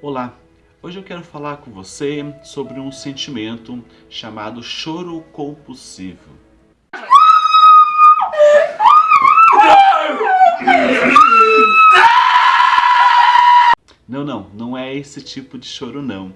Olá, hoje eu quero falar com você sobre um sentimento chamado choro compulsivo. Não, não, não é esse tipo de choro não.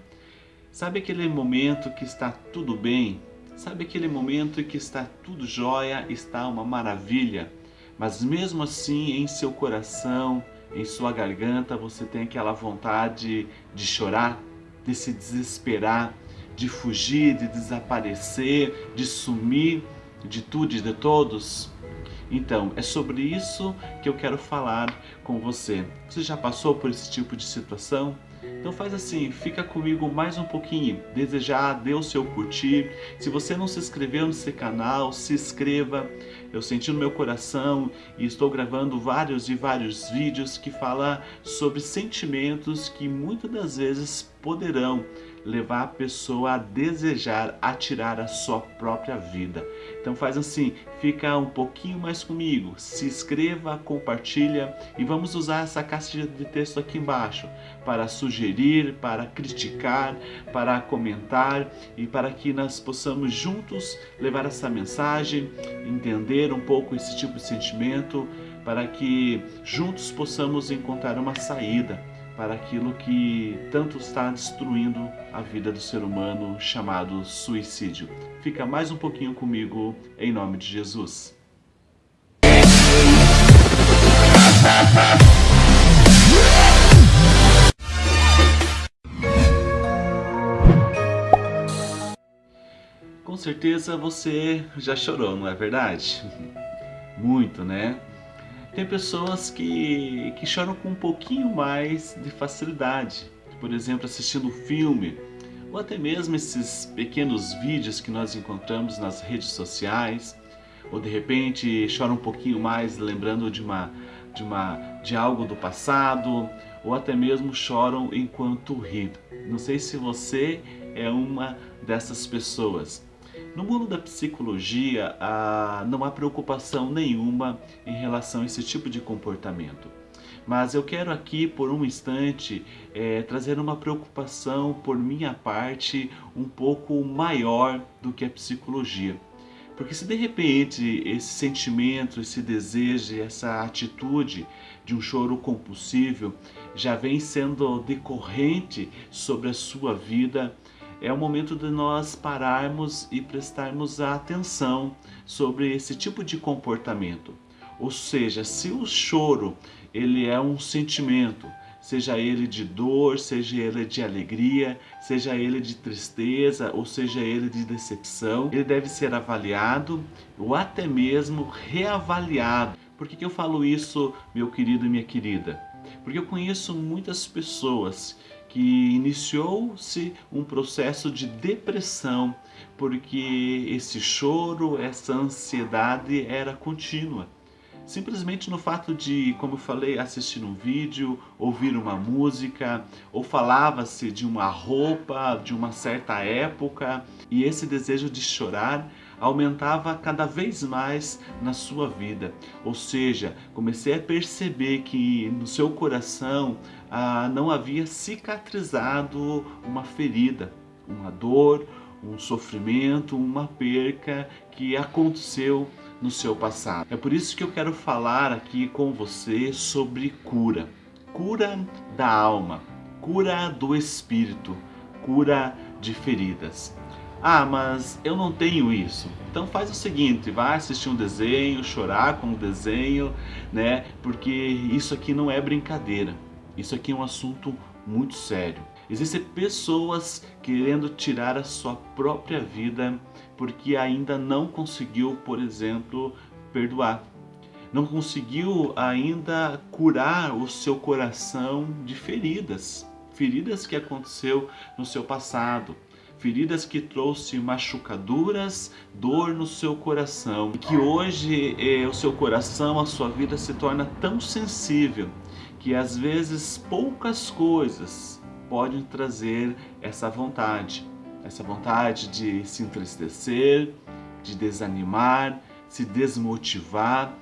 Sabe aquele momento que está tudo bem? Sabe aquele momento que está tudo jóia, está uma maravilha? Mas mesmo assim em seu coração, em sua garganta, você tem aquela vontade de chorar, de se desesperar, de fugir, de desaparecer, de sumir de tudo e de todos? Então, é sobre isso que eu quero falar com você. Você já passou por esse tipo de situação? Então faz assim, fica comigo mais um pouquinho, desejar, dê o seu curtir. Se você não se inscreveu nesse canal, se inscreva. Eu senti no meu coração e estou gravando vários e vários vídeos que falam sobre sentimentos que muitas das vezes poderão levar a pessoa a desejar atirar a sua própria vida. Então faz assim, fica um pouquinho mais comigo, se inscreva, compartilha e vamos usar essa caixa de texto aqui embaixo para sugerir, para criticar, para comentar e para que nós possamos juntos levar essa mensagem, entender um pouco esse tipo de sentimento, para que juntos possamos encontrar uma saída para aquilo que tanto está destruindo a vida do ser humano, chamado suicídio. Fica mais um pouquinho comigo, em nome de Jesus. Com certeza você já chorou, não é verdade? Muito, né? Tem pessoas que, que choram com um pouquinho mais de facilidade. Por exemplo, assistindo filme, ou até mesmo esses pequenos vídeos que nós encontramos nas redes sociais, ou de repente chora um pouquinho mais lembrando de, uma, de, uma, de algo do passado, ou até mesmo choram enquanto ri. Não sei se você é uma dessas pessoas. No mundo da psicologia, ah, não há preocupação nenhuma em relação a esse tipo de comportamento. Mas eu quero aqui, por um instante, é, trazer uma preocupação por minha parte um pouco maior do que a psicologia. Porque se de repente esse sentimento, esse desejo, essa atitude de um choro compulsivo já vem sendo decorrente sobre a sua vida, é o momento de nós pararmos e prestarmos atenção sobre esse tipo de comportamento. Ou seja, se o choro ele é um sentimento, seja ele de dor, seja ele de alegria, seja ele de tristeza ou seja ele de decepção, ele deve ser avaliado ou até mesmo reavaliado. Por que, que eu falo isso, meu querido e minha querida? Porque eu conheço muitas pessoas que iniciou-se um processo de depressão, porque esse choro, essa ansiedade era contínua. Simplesmente no fato de, como eu falei, assistir um vídeo, ouvir uma música, ou falava-se de uma roupa de uma certa época, e esse desejo de chorar aumentava cada vez mais na sua vida. Ou seja, comecei a perceber que no seu coração ah, não havia cicatrizado uma ferida, uma dor, um sofrimento, uma perca que aconteceu no seu passado. É por isso que eu quero falar aqui com você sobre cura. Cura da alma, cura do espírito, cura de feridas. Ah, mas eu não tenho isso. Então faz o seguinte, vai assistir um desenho, chorar com o desenho, né? Porque isso aqui não é brincadeira. Isso aqui é um assunto muito sério. Existem pessoas querendo tirar a sua própria vida porque ainda não conseguiu, por exemplo, perdoar. Não conseguiu ainda curar o seu coração de feridas. Feridas que aconteceu no seu passado feridas que trouxe machucaduras, dor no seu coração. E que hoje eh, o seu coração, a sua vida se torna tão sensível que às vezes poucas coisas podem trazer essa vontade. Essa vontade de se entristecer, de desanimar, se desmotivar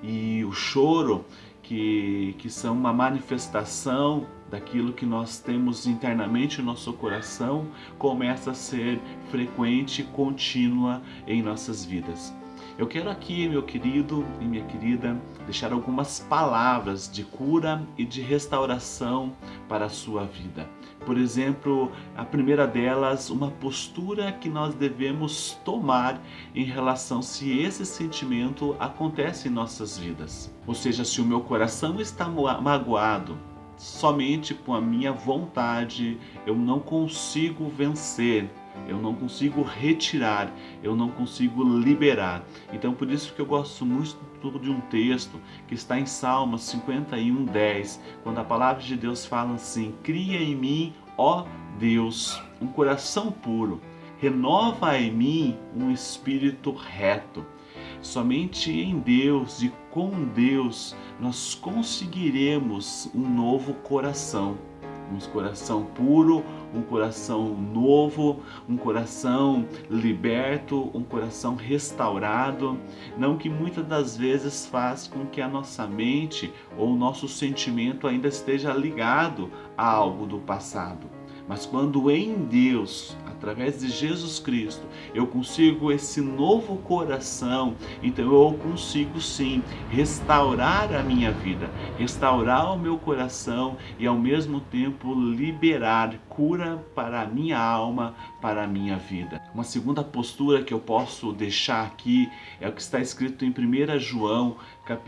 e o choro que, que são uma manifestação daquilo que nós temos internamente no nosso coração começa a ser frequente e contínua em nossas vidas. Eu quero aqui, meu querido e minha querida, deixar algumas palavras de cura e de restauração para a sua vida. Por exemplo, a primeira delas, uma postura que nós devemos tomar em relação se esse sentimento acontece em nossas vidas. Ou seja, se o meu coração está magoado, somente com a minha vontade eu não consigo vencer eu não consigo retirar, eu não consigo liberar. Então por isso que eu gosto muito de um texto que está em Salmos 51, 10, quando a palavra de Deus fala assim, cria em mim, ó Deus, um coração puro, renova em mim um espírito reto. Somente em Deus e com Deus nós conseguiremos um novo coração um coração puro, um coração novo, um coração liberto, um coração restaurado, não que muitas das vezes faz com que a nossa mente ou o nosso sentimento ainda esteja ligado a algo do passado. Mas quando em Deus, através de Jesus Cristo, eu consigo esse novo coração, então eu consigo sim restaurar a minha vida, restaurar o meu coração e ao mesmo tempo liberar cura para a minha alma, para a minha vida. Uma segunda postura que eu posso deixar aqui é o que está escrito em 1 João,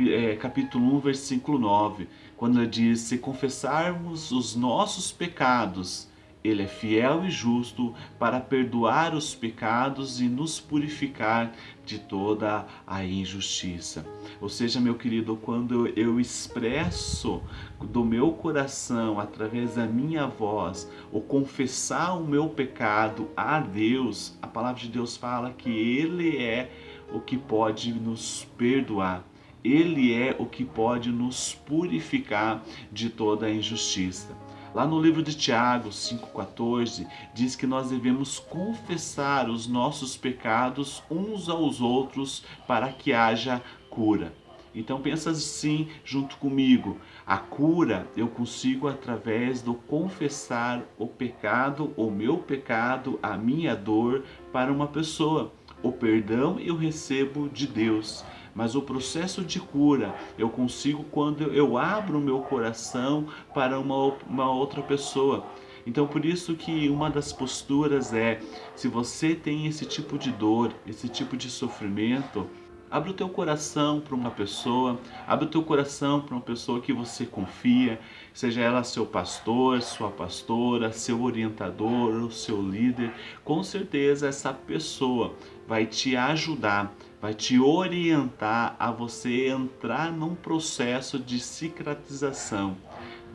é, capítulo 1, versículo 9, quando ele diz: Se confessarmos os nossos pecados, ele é fiel e justo para perdoar os pecados e nos purificar de toda a injustiça. Ou seja, meu querido, quando eu expresso do meu coração, através da minha voz, o confessar o meu pecado a Deus, a palavra de Deus fala que Ele é o que pode nos perdoar. Ele é o que pode nos purificar de toda a injustiça. Lá no livro de Tiago 5,14 diz que nós devemos confessar os nossos pecados uns aos outros para que haja cura. Então pensa assim junto comigo, a cura eu consigo através do confessar o pecado, o meu pecado, a minha dor para uma pessoa. O perdão eu recebo de Deus mas o processo de cura eu consigo quando eu abro o meu coração para uma, uma outra pessoa. Então por isso que uma das posturas é, se você tem esse tipo de dor, esse tipo de sofrimento, Abre o teu coração para uma pessoa, abre o teu coração para uma pessoa que você confia, seja ela seu pastor, sua pastora, seu orientador, o seu líder. Com certeza essa pessoa vai te ajudar, vai te orientar a você entrar num processo de cicatrização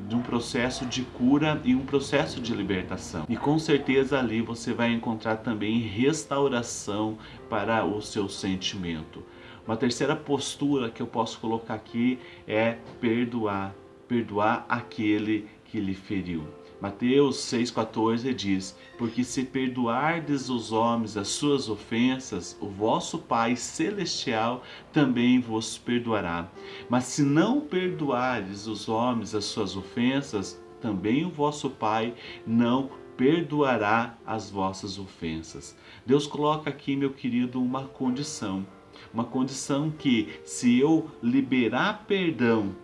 de um processo de cura e um processo de libertação. E com certeza ali você vai encontrar também restauração para o seu sentimento. Uma terceira postura que eu posso colocar aqui é perdoar, perdoar aquele que lhe feriu. Mateus 6,14 diz: Porque se perdoardes os homens as suas ofensas, o vosso Pai Celestial também vos perdoará. Mas se não perdoardes os homens as suas ofensas, também o vosso Pai não perdoará as vossas ofensas. Deus coloca aqui, meu querido, uma condição uma condição que, se eu liberar perdão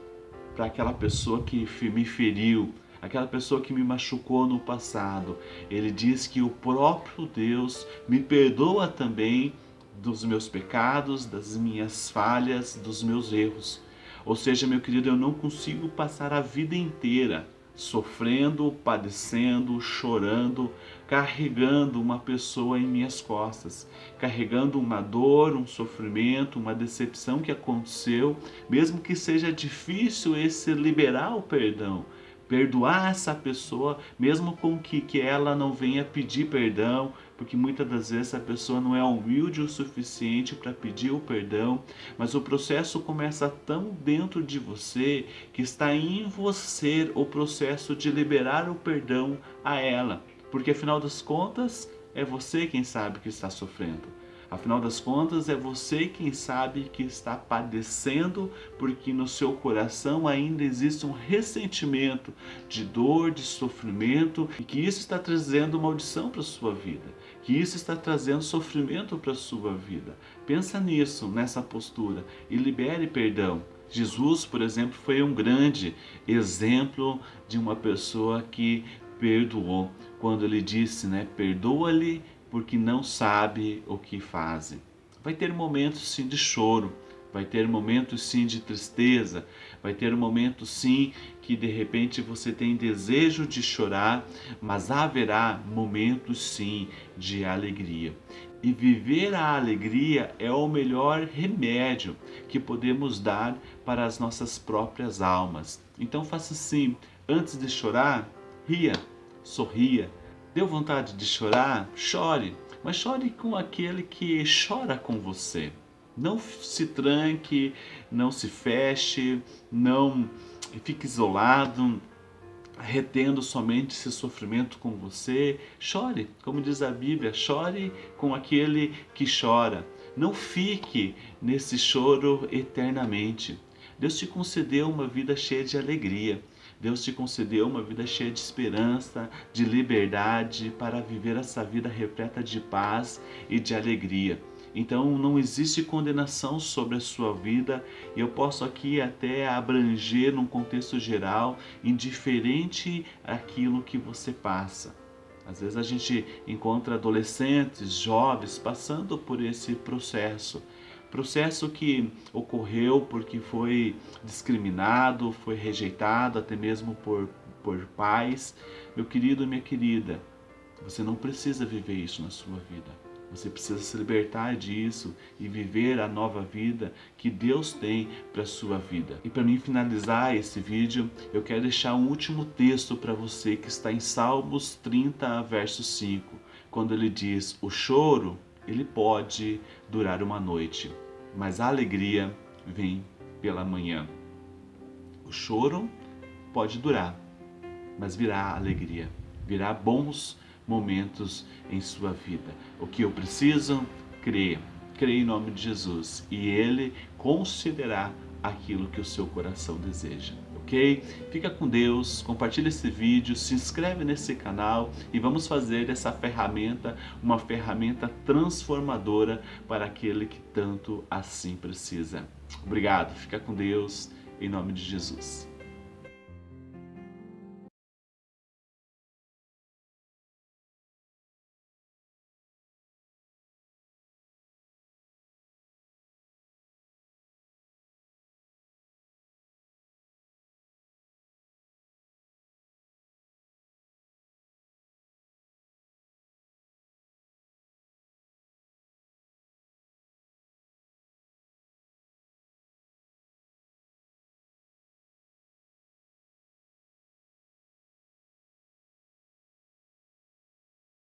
para aquela pessoa que me feriu, aquela pessoa que me machucou no passado, ele diz que o próprio Deus me perdoa também dos meus pecados, das minhas falhas, dos meus erros. Ou seja, meu querido, eu não consigo passar a vida inteira sofrendo, padecendo, chorando, carregando uma pessoa em minhas costas, carregando uma dor, um sofrimento, uma decepção que aconteceu, mesmo que seja difícil esse liberar o perdão, perdoar essa pessoa, mesmo com que, que ela não venha pedir perdão, porque muitas das vezes a pessoa não é humilde o suficiente para pedir o perdão, mas o processo começa tão dentro de você que está em você o processo de liberar o perdão a ela, porque afinal das contas é você quem sabe que está sofrendo. Afinal das contas, é você quem sabe que está padecendo porque no seu coração ainda existe um ressentimento de dor, de sofrimento e que isso está trazendo maldição para a sua vida, que isso está trazendo sofrimento para a sua vida. Pensa nisso, nessa postura e libere perdão. Jesus, por exemplo, foi um grande exemplo de uma pessoa que perdoou. Quando ele disse, né, perdoa-lhe porque não sabe o que fazem. Vai ter momentos sim de choro, vai ter momentos sim de tristeza, vai ter momentos sim que de repente você tem desejo de chorar, mas haverá momentos sim de alegria. E viver a alegria é o melhor remédio que podemos dar para as nossas próprias almas. Então faça assim, antes de chorar, ria, sorria, Deu vontade de chorar? Chore, mas chore com aquele que chora com você. Não se tranque, não se feche, não fique isolado, retendo somente esse sofrimento com você. Chore, como diz a Bíblia, chore com aquele que chora. Não fique nesse choro eternamente. Deus te concedeu uma vida cheia de alegria. Deus te concedeu uma vida cheia de esperança, de liberdade, para viver essa vida repleta de paz e de alegria. Então não existe condenação sobre a sua vida e eu posso aqui até abranger num contexto geral, indiferente aquilo que você passa. Às vezes a gente encontra adolescentes, jovens passando por esse processo Processo que ocorreu porque foi discriminado, foi rejeitado até mesmo por, por pais. Meu querido minha querida, você não precisa viver isso na sua vida. Você precisa se libertar disso e viver a nova vida que Deus tem para sua vida. E para mim finalizar esse vídeo, eu quero deixar um último texto para você que está em Salmos 30, verso 5, quando ele diz, o choro ele pode durar uma noite, mas a alegria vem pela manhã. O choro pode durar, mas virá alegria, virá bons momentos em sua vida. O que eu preciso? Crer. Crer em nome de Jesus e Ele considerar aquilo que o seu coração deseja ok? Fica com Deus, compartilha esse vídeo, se inscreve nesse canal e vamos fazer dessa ferramenta uma ferramenta transformadora para aquele que tanto assim precisa. Obrigado, fica com Deus, em nome de Jesus.